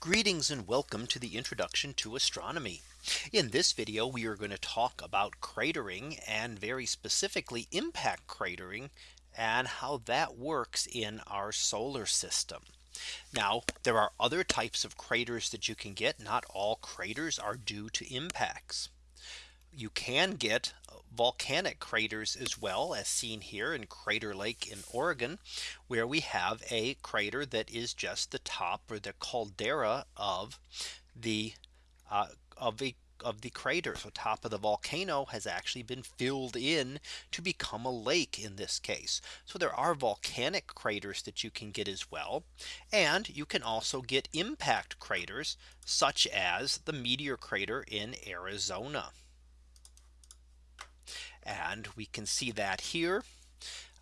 Greetings and welcome to the introduction to astronomy. In this video, we are going to talk about cratering and very specifically impact cratering and how that works in our solar system. Now there are other types of craters that you can get. Not all craters are due to impacts. You can get volcanic craters as well as seen here in Crater Lake in Oregon, where we have a crater that is just the top or the caldera of the uh, of the of the crater. So top of the volcano has actually been filled in to become a lake in this case. So there are volcanic craters that you can get as well. And you can also get impact craters such as the meteor crater in Arizona. And we can see that here.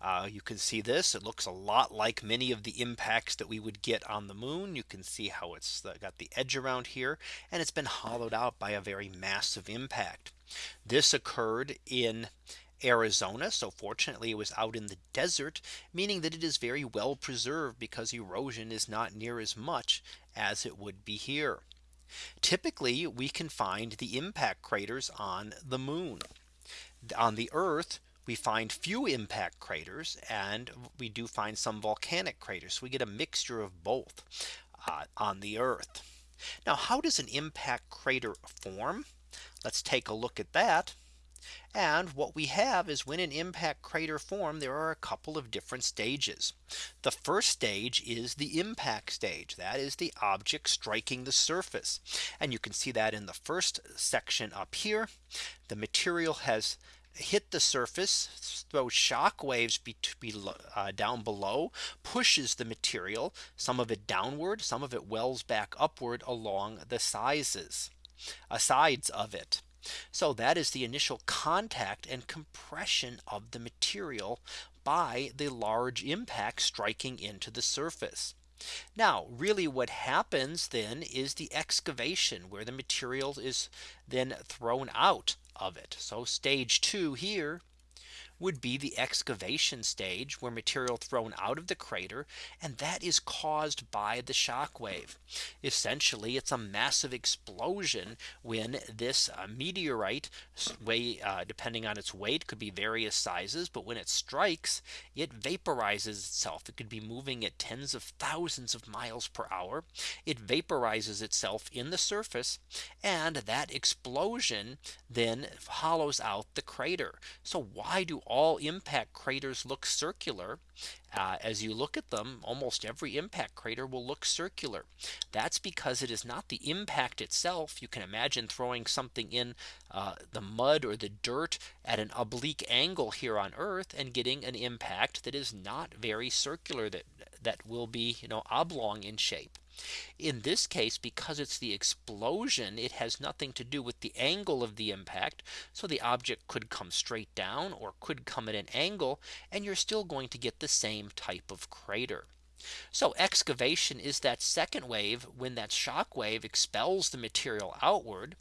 Uh, you can see this it looks a lot like many of the impacts that we would get on the moon. You can see how it's got the edge around here and it's been hollowed out by a very massive impact. This occurred in Arizona. So fortunately, it was out in the desert, meaning that it is very well preserved because erosion is not near as much as it would be here. Typically, we can find the impact craters on the moon on the Earth, we find few impact craters and we do find some volcanic craters. So we get a mixture of both uh, on the Earth. Now, how does an impact crater form? Let's take a look at that. And what we have is when an impact crater form there are a couple of different stages. The first stage is the impact stage that is the object striking the surface. And you can see that in the first section up here. The material has hit the surface throws shock waves be, uh, down below pushes the material some of it downward some of it wells back upward along the sizes uh, sides of it so that is the initial contact and compression of the material by the large impact striking into the surface. Now really what happens then is the excavation where the material is then thrown out of it. So stage two here would be the excavation stage where material thrown out of the crater and that is caused by the shock wave. Essentially it's a massive explosion when this uh, meteorite weigh uh, depending on its weight could be various sizes but when it strikes it vaporizes itself. It could be moving at tens of thousands of miles per hour. It vaporizes itself in the surface and that explosion then hollows out the crater. So why do all impact craters look circular. Uh, as you look at them, almost every impact crater will look circular. That's because it is not the impact itself. You can imagine throwing something in uh, the mud or the dirt at an oblique angle here on Earth and getting an impact that is not very circular that that will be you know oblong in shape. In this case, because it's the explosion, it has nothing to do with the angle of the impact. So the object could come straight down or could come at an angle and you're still going to get the same type of crater. So excavation is that second wave when that shock wave expels the material outward.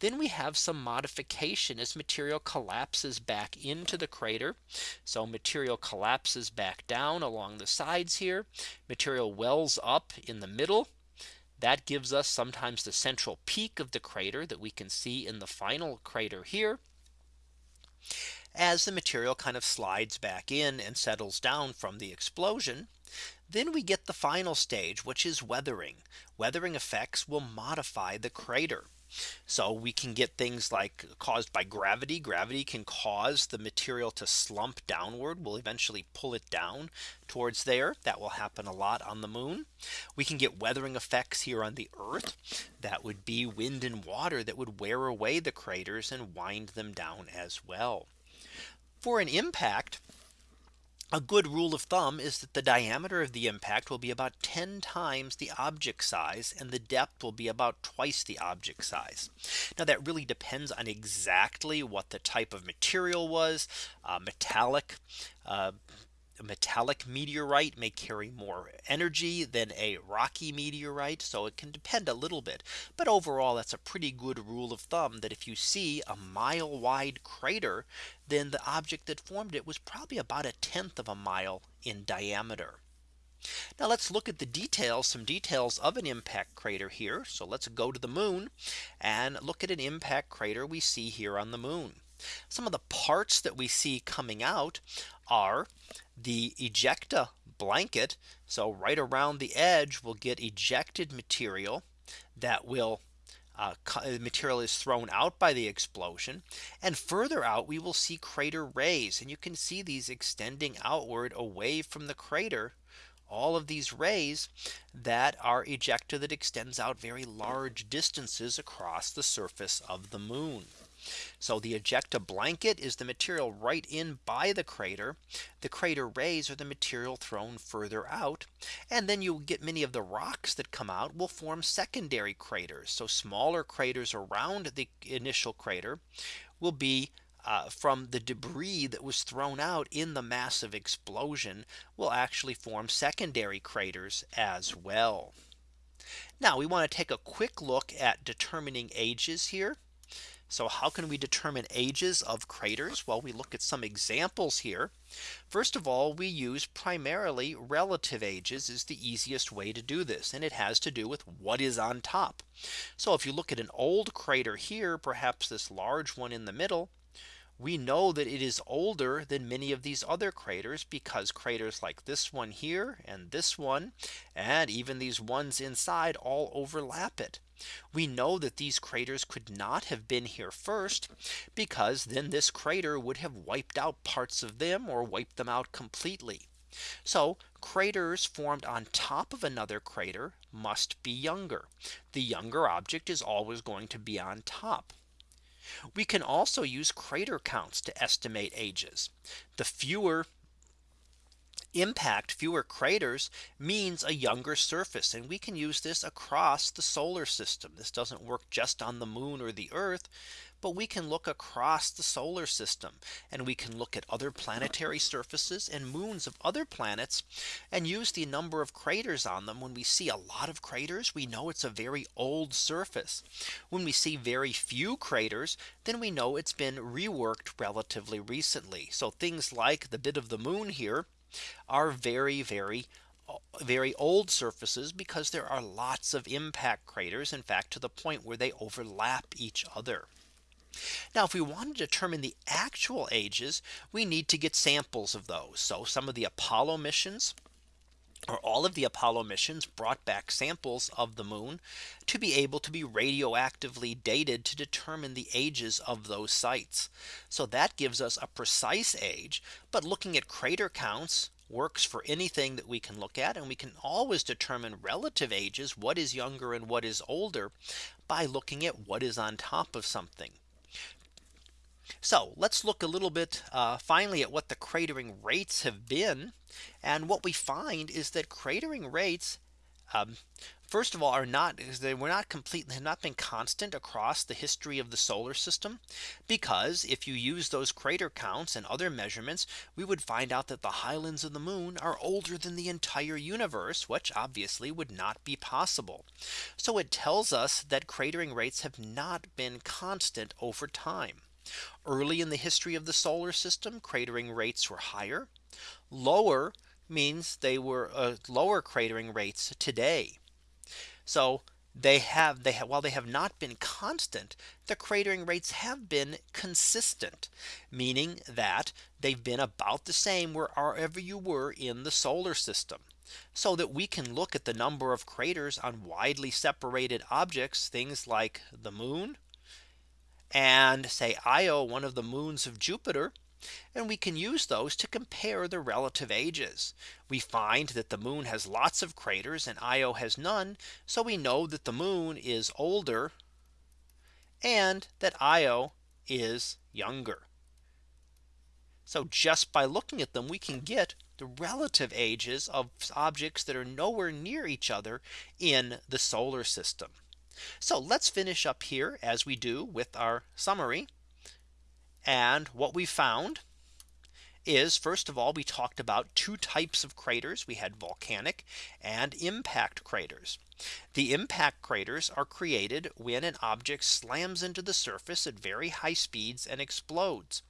Then we have some modification as material collapses back into the crater. So material collapses back down along the sides here. Material wells up in the middle. That gives us sometimes the central peak of the crater that we can see in the final crater here as the material kind of slides back in and settles down from the explosion. Then we get the final stage, which is weathering. Weathering effects will modify the crater. So we can get things like caused by gravity. Gravity can cause the material to slump downward. We'll eventually pull it down towards there. That will happen a lot on the moon. We can get weathering effects here on the Earth. That would be wind and water that would wear away the craters and wind them down as well. For an impact, a good rule of thumb is that the diameter of the impact will be about 10 times the object size and the depth will be about twice the object size. Now that really depends on exactly what the type of material was uh, metallic uh, metallic meteorite may carry more energy than a rocky meteorite. So it can depend a little bit. But overall, that's a pretty good rule of thumb that if you see a mile wide crater, then the object that formed it was probably about a tenth of a mile in diameter. Now let's look at the details, some details of an impact crater here. So let's go to the moon and look at an impact crater we see here on the moon. Some of the parts that we see coming out are the ejecta blanket. So right around the edge we'll get ejected material that will uh, material is thrown out by the explosion and further out we will see crater rays and you can see these extending outward away from the crater all of these rays that are ejecta that extends out very large distances across the surface of the moon. So the ejecta blanket is the material right in by the crater. The crater rays are the material thrown further out. And then you get many of the rocks that come out will form secondary craters. So smaller craters around the initial crater will be uh, from the debris that was thrown out in the massive explosion will actually form secondary craters as well. Now we want to take a quick look at determining ages here. So how can we determine ages of craters? Well, we look at some examples here. First of all, we use primarily relative ages is the easiest way to do this. And it has to do with what is on top. So if you look at an old crater here, perhaps this large one in the middle, we know that it is older than many of these other craters because craters like this one here and this one and even these ones inside all overlap it. We know that these craters could not have been here first because then this crater would have wiped out parts of them or wiped them out completely. So craters formed on top of another crater must be younger. The younger object is always going to be on top. We can also use crater counts to estimate ages. The fewer impact fewer craters means a younger surface and we can use this across the solar system. This doesn't work just on the moon or the earth, but we can look across the solar system and we can look at other planetary surfaces and moons of other planets and use the number of craters on them. When we see a lot of craters, we know it's a very old surface. When we see very few craters, then we know it's been reworked relatively recently. So things like the bit of the moon here are very, very very old surfaces because there are lots of impact craters in fact to the point where they overlap each other. Now if we want to determine the actual ages we need to get samples of those. So some of the Apollo missions or all of the Apollo missions brought back samples of the moon to be able to be radioactively dated to determine the ages of those sites. So that gives us a precise age. But looking at crater counts works for anything that we can look at and we can always determine relative ages what is younger and what is older by looking at what is on top of something. So let's look a little bit uh, finally at what the cratering rates have been. And what we find is that cratering rates um, first of all are not they were not completely have not been constant across the history of the solar system. Because if you use those crater counts and other measurements we would find out that the highlands of the moon are older than the entire universe which obviously would not be possible. So it tells us that cratering rates have not been constant over time Early in the history of the solar system, cratering rates were higher. Lower means they were uh, lower cratering rates today. So they have they have while they have not been constant, the cratering rates have been consistent, meaning that they've been about the same wherever you were in the solar system. So that we can look at the number of craters on widely separated objects, things like the moon, and say Io one of the moons of Jupiter and we can use those to compare the relative ages. We find that the moon has lots of craters and Io has none. So we know that the moon is older and that Io is younger. So just by looking at them, we can get the relative ages of objects that are nowhere near each other in the solar system. So let's finish up here as we do with our summary. And what we found is first of all, we talked about two types of craters. We had volcanic and impact craters. The impact craters are created when an object slams into the surface at very high speeds and explodes.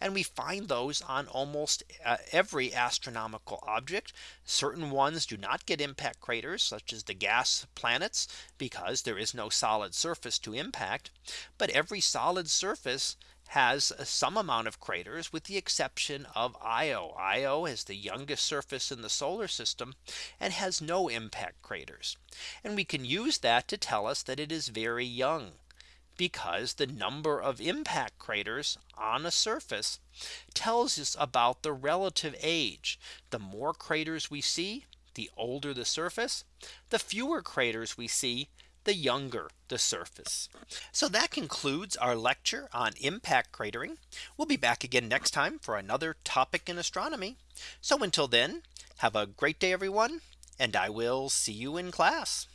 And we find those on almost uh, every astronomical object. Certain ones do not get impact craters such as the gas planets because there is no solid surface to impact. But every solid surface has some amount of craters with the exception of Io. Io is the youngest surface in the solar system and has no impact craters. And we can use that to tell us that it is very young because the number of impact craters on a surface tells us about the relative age. The more craters we see, the older the surface, the fewer craters we see, the younger the surface. So that concludes our lecture on impact cratering. We'll be back again next time for another topic in astronomy. So until then, have a great day, everyone, and I will see you in class.